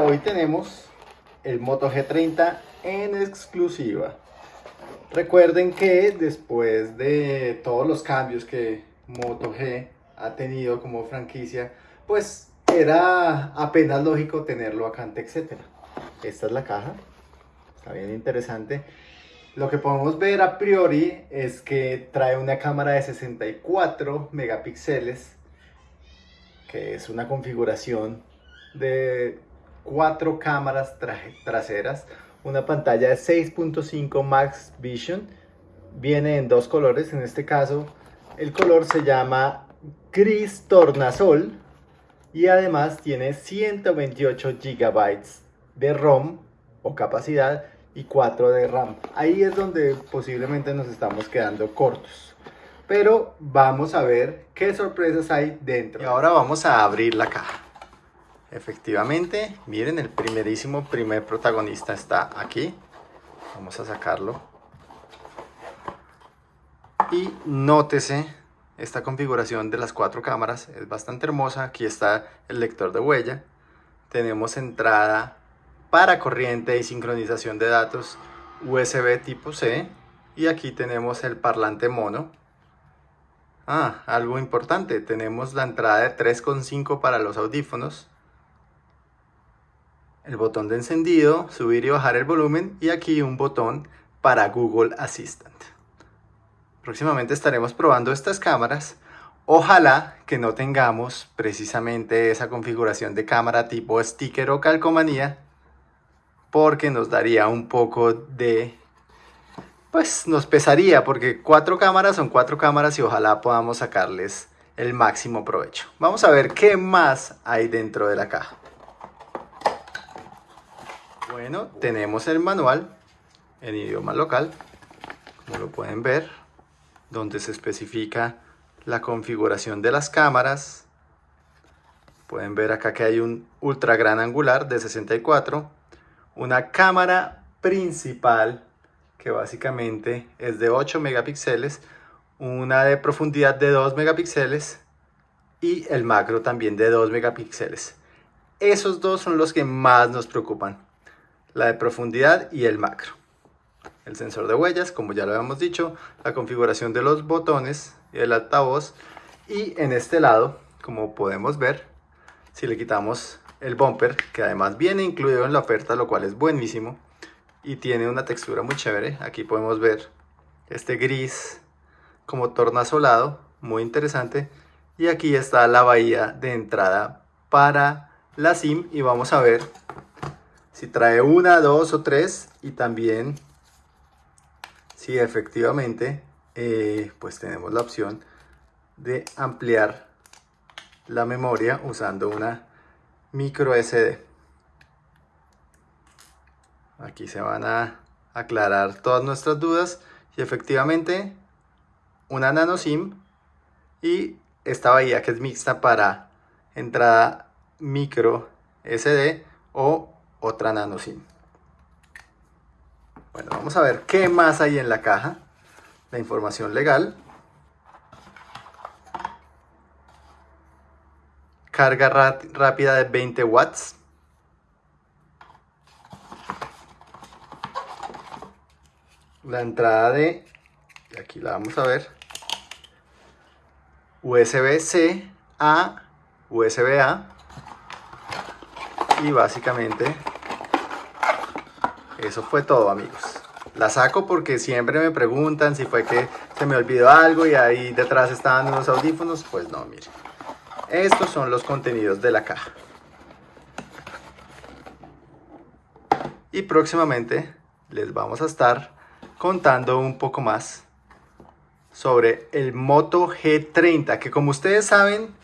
hoy tenemos el Moto G30 en exclusiva. Recuerden que después de todos los cambios que Moto G ha tenido como franquicia, pues era apenas lógico tenerlo acá en etcétera. Esta es la caja, está bien interesante. Lo que podemos ver a priori es que trae una cámara de 64 megapíxeles, que es una configuración de cuatro cámaras traseras, una pantalla de 6.5 Max Vision, viene en dos colores, en este caso el color se llama gris tornasol y además tiene 128 GB de ROM o capacidad y 4 de RAM. Ahí es donde posiblemente nos estamos quedando cortos. Pero vamos a ver qué sorpresas hay dentro. Y ahora vamos a abrir la caja. Efectivamente, miren, el primerísimo primer protagonista está aquí. Vamos a sacarlo. Y nótese esta configuración de las cuatro cámaras. Es bastante hermosa. Aquí está el lector de huella. Tenemos entrada para corriente y sincronización de datos USB tipo C. Y aquí tenemos el parlante mono. Ah, algo importante. Tenemos la entrada de 3.5 para los audífonos el botón de encendido, subir y bajar el volumen y aquí un botón para Google Assistant. Próximamente estaremos probando estas cámaras. Ojalá que no tengamos precisamente esa configuración de cámara tipo sticker o calcomanía porque nos daría un poco de... pues nos pesaría porque cuatro cámaras son cuatro cámaras y ojalá podamos sacarles el máximo provecho. Vamos a ver qué más hay dentro de la caja. Bueno, tenemos el manual en idioma local, como lo pueden ver, donde se especifica la configuración de las cámaras. Pueden ver acá que hay un ultra gran angular de 64, una cámara principal que básicamente es de 8 megapíxeles, una de profundidad de 2 megapíxeles y el macro también de 2 megapíxeles. Esos dos son los que más nos preocupan la de profundidad y el macro. El sensor de huellas, como ya lo habíamos dicho, la configuración de los botones y el altavoz. Y en este lado, como podemos ver, si le quitamos el bumper, que además viene incluido en la oferta, lo cual es buenísimo. Y tiene una textura muy chévere. Aquí podemos ver este gris como tornasolado, muy interesante. Y aquí está la bahía de entrada para la SIM y vamos a ver si trae una, dos o tres y también si efectivamente eh, pues tenemos la opción de ampliar la memoria usando una micro SD. Aquí se van a aclarar todas nuestras dudas y efectivamente una nano SIM y esta bahía que es mixta para entrada micro SD o otra nano SIM. Bueno, vamos a ver qué más hay en la caja. La información legal. Carga rápida de 20 watts. La entrada de, aquí la vamos a ver, USB-C a USB-A. Y básicamente eso fue todo, amigos. La saco porque siempre me preguntan si fue que se me olvidó algo y ahí detrás estaban unos audífonos. Pues no, miren. Estos son los contenidos de la caja. Y próximamente les vamos a estar contando un poco más sobre el Moto G30, que como ustedes saben,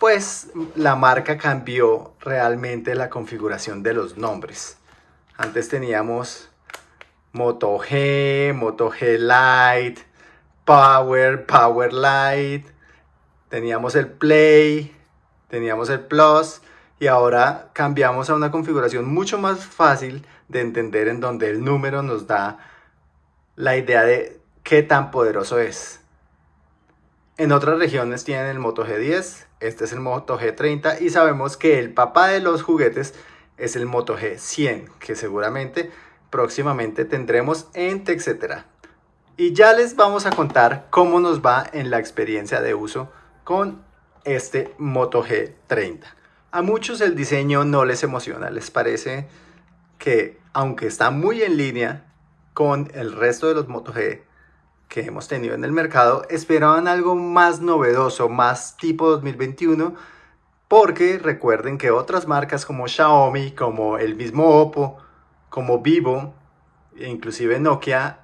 pues la marca cambió realmente la configuración de los nombres. Antes teníamos Moto G, Moto G Lite, Power, Power Lite, teníamos el Play, teníamos el Plus y ahora cambiamos a una configuración mucho más fácil de entender en donde el número nos da la idea de qué tan poderoso es. En otras regiones tienen el Moto G10, este es el Moto G30 y sabemos que el papá de los juguetes es el Moto G100, que seguramente próximamente tendremos en TechCetera. Y ya les vamos a contar cómo nos va en la experiencia de uso con este Moto G30. A muchos el diseño no les emociona, les parece que aunque está muy en línea con el resto de los Moto G que hemos tenido en el mercado, esperaban algo más novedoso, más tipo 2021, porque recuerden que otras marcas como Xiaomi, como el mismo Oppo, como Vivo, e inclusive Nokia,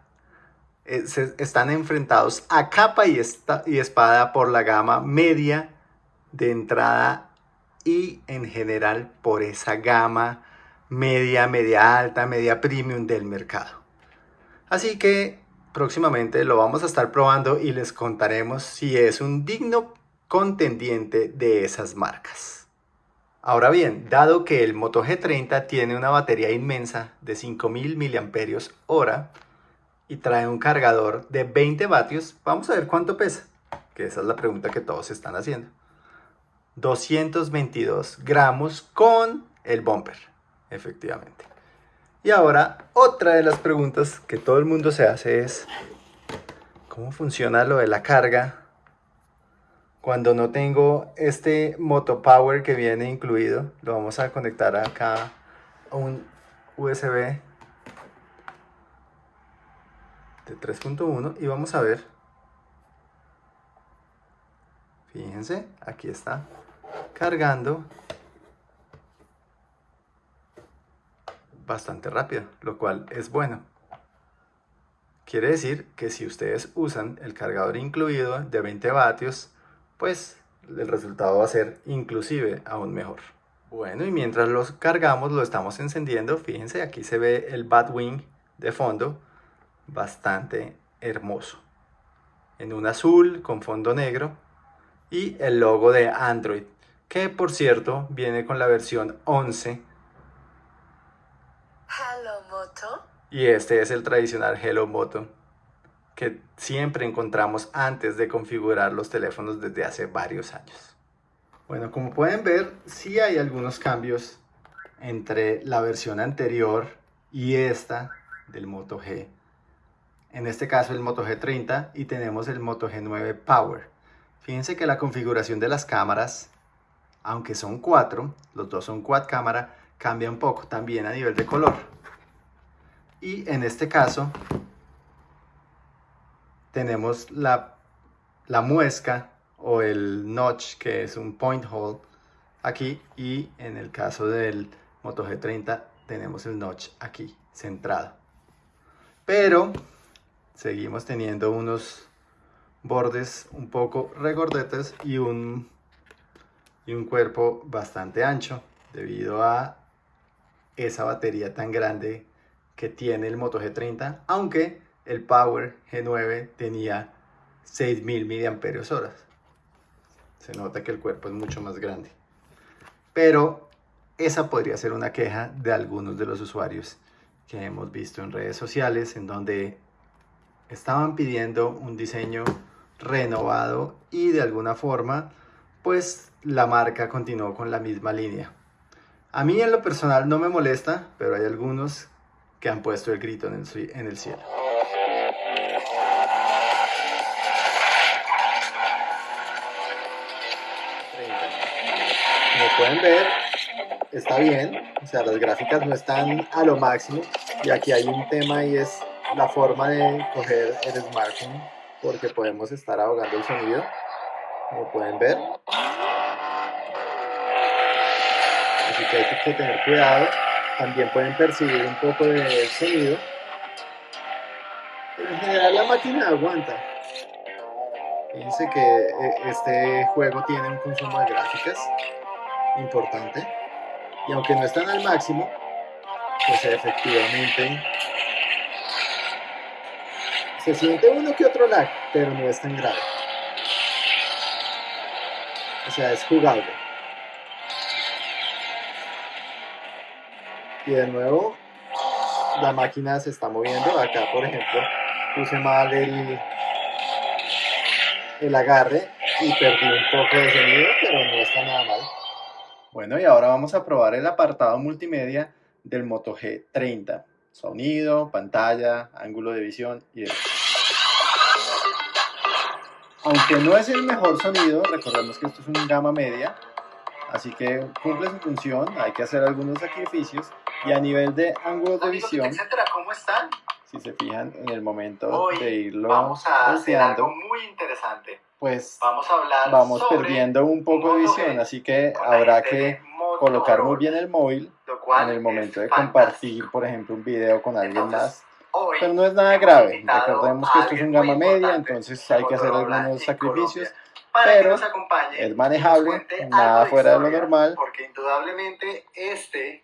eh, están enfrentados a capa y, y espada por la gama media de entrada y en general por esa gama media, media alta, media premium del mercado. Así que próximamente lo vamos a estar probando y les contaremos si es un digno contendiente de esas marcas. Ahora bien, dado que el Moto G30 tiene una batería inmensa de 5000 mAh y trae un cargador de 20 vatios, vamos a ver cuánto pesa, que esa es la pregunta que todos están haciendo. 222 gramos con el bumper, efectivamente. Y ahora, otra de las preguntas que todo el mundo se hace es, ¿cómo funciona lo de la carga cuando no tengo este Moto Power que viene incluido? Lo vamos a conectar acá a un USB de 3.1 y vamos a ver. Fíjense, aquí está cargando bastante rápido, lo cual es bueno. Quiere decir que si ustedes usan el cargador incluido de 20 vatios, pues el resultado va a ser inclusive aún mejor. Bueno, y mientras los cargamos, lo estamos encendiendo, fíjense, aquí se ve el Batwing de fondo, bastante hermoso. En un azul con fondo negro y el logo de Android que por cierto viene con la versión 11. Hello Moto. Y este es el tradicional Hello Moto que siempre encontramos antes de configurar los teléfonos desde hace varios años. Bueno, como pueden ver, sí hay algunos cambios entre la versión anterior y esta del Moto G. En este caso el Moto G30 y tenemos el Moto G9 Power. Fíjense que la configuración de las cámaras aunque son cuatro, los dos son quad cámara, cambia un poco también a nivel de color. Y en este caso tenemos la, la muesca o el notch que es un point hole aquí y en el caso del Moto G30 tenemos el notch aquí centrado. Pero seguimos teniendo unos bordes un poco regordetes y un y un cuerpo bastante ancho debido a esa batería tan grande que tiene el Moto G30, aunque el Power G9 tenía 6000 mAh. Se nota que el cuerpo es mucho más grande. Pero esa podría ser una queja de algunos de los usuarios que hemos visto en redes sociales, en donde estaban pidiendo un diseño renovado y de alguna forma pues la marca continuó con la misma línea. A mí en lo personal no me molesta, pero hay algunos que han puesto el grito en el, en el cielo. Pueden ver, está bien, o sea, las gráficas no están a lo máximo y aquí hay un tema y es la forma de coger el smartphone porque podemos estar ahogando el sonido como pueden ver. Así que hay que tener cuidado. También pueden percibir un poco de sonido. En general la máquina aguanta. Fíjense que eh, este juego tiene un consumo de gráficas importante. Y aunque no están al máximo, pues efectivamente se siente uno que otro lag, pero no es tan grave. O sea, es jugable. Y de nuevo, la máquina se está moviendo. Acá, por ejemplo, puse mal el, el agarre y perdí un poco de sonido, pero no está nada mal. Bueno, y ahora vamos a probar el apartado multimedia del Moto G30. Sonido, pantalla, ángulo de visión y demás. Aunque no es el mejor sonido, recordemos que esto es un gama media, así que cumple su función, hay que hacer algunos sacrificios. Y a nivel de ángulos de visión, etcétera, ¿cómo están? si se fijan en el momento de irlo vamos a hacer algo muy interesante. Pues Vamos a hablar vamos perdiendo un poco de visión, así que habrá que colocar muy bien el móvil en el momento de fantástico. compartir, por ejemplo, un video con alguien Entonces, más. Pero no es nada grave, recordemos a que esto es un gama media, entonces hay que hacer algunos sacrificios, pero es manejable, nada fuera de lo normal. Porque indudablemente este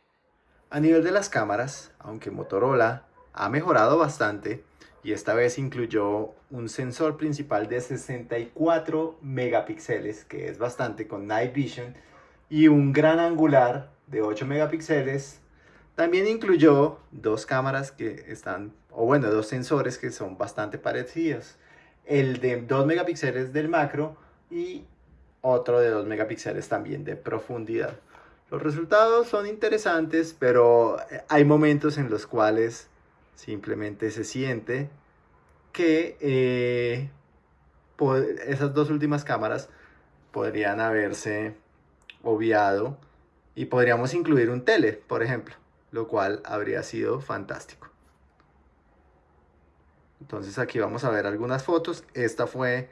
A nivel de las cámaras, aunque Motorola ha mejorado bastante y esta vez incluyó un sensor principal de 64 megapíxeles, que es bastante con Night Vision, y un gran angular de 8 megapíxeles, también incluyó dos cámaras que están, o bueno, dos sensores que son bastante parecidos. El de 2 megapíxeles del macro y otro de 2 megapíxeles también de profundidad. Los resultados son interesantes, pero eh, hay momentos en los cuales simplemente se siente que eh, esas dos últimas cámaras podrían haberse obviado y podríamos incluir un tele, por ejemplo, lo cual habría sido fantástico. Entonces aquí vamos a ver algunas fotos. Esta fue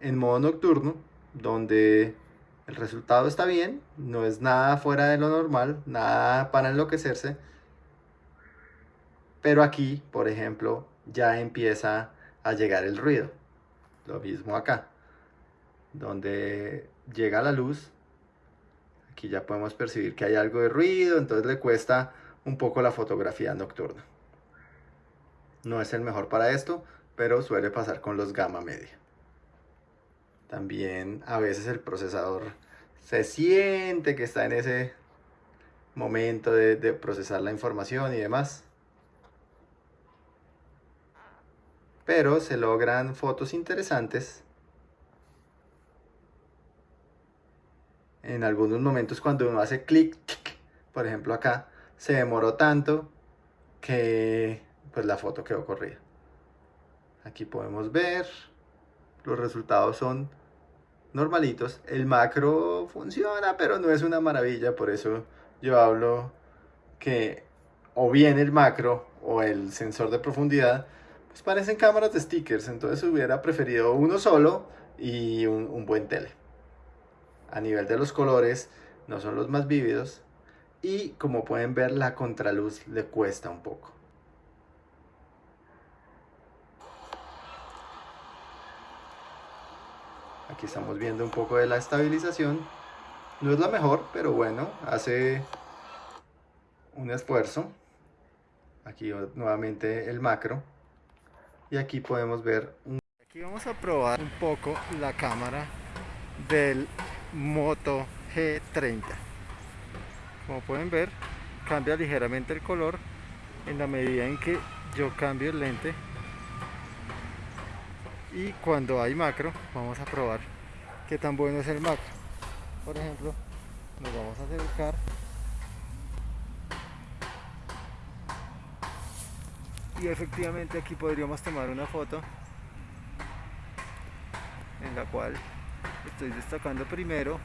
en modo nocturno, donde el resultado está bien, no es nada fuera de lo normal, nada para enloquecerse. Pero aquí, por ejemplo, ya empieza a llegar el ruido. Lo mismo acá, donde llega la luz. Aquí ya podemos percibir que hay algo de ruido, entonces le cuesta un poco la fotografía nocturna. No es el mejor para esto, pero suele pasar con los gama media. También a veces el procesador se siente que está en ese momento de, de procesar la información y demás. Pero se logran fotos interesantes. En algunos momentos cuando uno hace clic, por ejemplo acá, se demoró tanto que pues la foto quedó corrida. Aquí podemos ver, los resultados son normalitos. El macro funciona, pero no es una maravilla, por eso yo hablo que o bien el macro o el sensor de profundidad, pues parecen cámaras de stickers, entonces hubiera preferido uno solo y un, un buen tele. A nivel de los colores, no son los más vívidos y como pueden ver la contraluz le cuesta un poco. Aquí estamos viendo un poco de la estabilización. No es la mejor, pero bueno, hace un esfuerzo. Aquí nuevamente el macro. Y aquí podemos ver un... Aquí vamos a probar un poco la cámara del Moto G30. Como pueden ver, cambia ligeramente el color en la medida en que yo cambio el lente y cuando hay macro vamos a probar qué tan bueno es el macro por ejemplo nos vamos a acercar y efectivamente aquí podríamos tomar una foto en la cual estoy destacando primero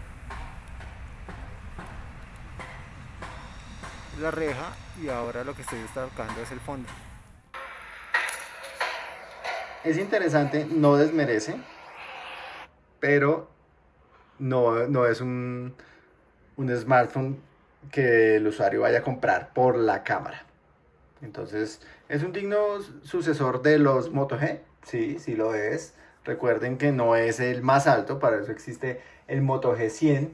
la reja y ahora lo que estoy destacando es el fondo es interesante, no desmerece, pero no, no es un, un smartphone que el usuario vaya a comprar por la cámara. Entonces, ¿es un digno sucesor de los Moto G? Sí, sí lo es. Recuerden que no es el más alto, para eso existe el Moto G100.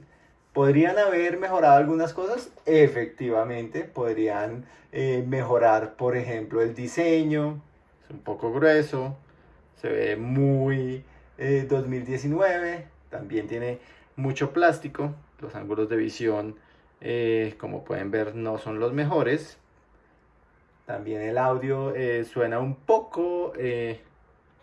¿Podrían haber mejorado algunas cosas? Efectivamente, podrían eh, mejorar, por ejemplo, el diseño. Es un poco grueso, se ve muy eh, 2019, también tiene mucho plástico, los ángulos de visión eh, como pueden ver no son los mejores, también el audio eh, suena un poco eh,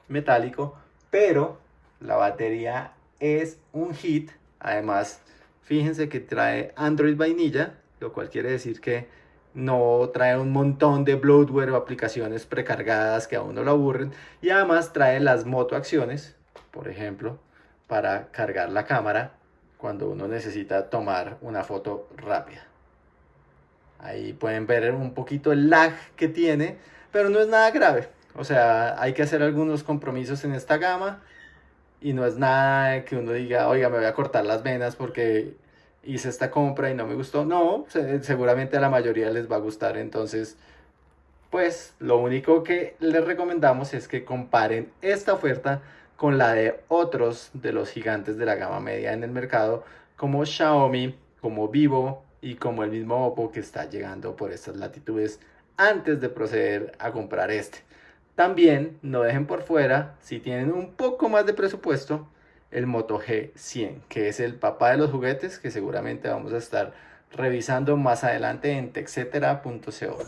metálico, pero la batería es un hit, además Fíjense que trae Android vainilla, lo cual quiere decir que no trae un montón de bloatware o aplicaciones precargadas que a uno lo aburren. Y además trae las moto acciones, por ejemplo, para cargar la cámara cuando uno necesita tomar una foto rápida. Ahí pueden ver un poquito el lag que tiene, pero no es nada grave. O sea, hay que hacer algunos compromisos en esta gama y no es nada que uno diga, oiga, me voy a cortar las venas porque hice esta compra y no me gustó. No, seguramente a la mayoría les va a gustar. Entonces, pues lo único que les recomendamos es que comparen esta oferta con la de otros de los gigantes de la gama media en el mercado, como Xiaomi, como Vivo y como el mismo Oppo que está llegando por estas latitudes antes de proceder a comprar este. También no dejen por fuera, si tienen un poco más de presupuesto, el Moto G100, que es el papá de los juguetes que seguramente vamos a estar revisando más adelante en texetera.co.